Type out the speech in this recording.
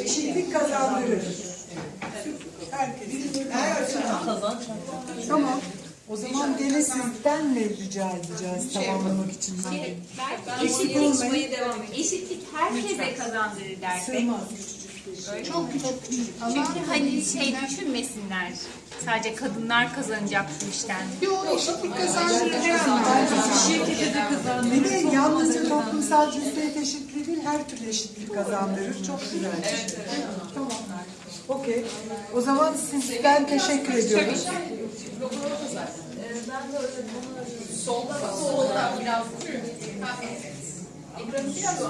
Eşitlik kazandırır. Herkes. Her açıdan. Tamam. O zaman gene sizden mi rica edeceğiz tamamlamak için? Belki eşitlik, eşitlik herkese kazandırır dersek. Çok Çünkü hani şey düşünmesinler. Sadece kadınlar kazanacak bu işten. Yok eşitlik kazandırır. De toplumsal cinsiyet eşitliği değil her türlü eşitlik kazandırır. Çok güzel. Tamam. Okey. O zaman sizden teşekkür ediyoruz. Solda, solda biraz. Ekranı biraz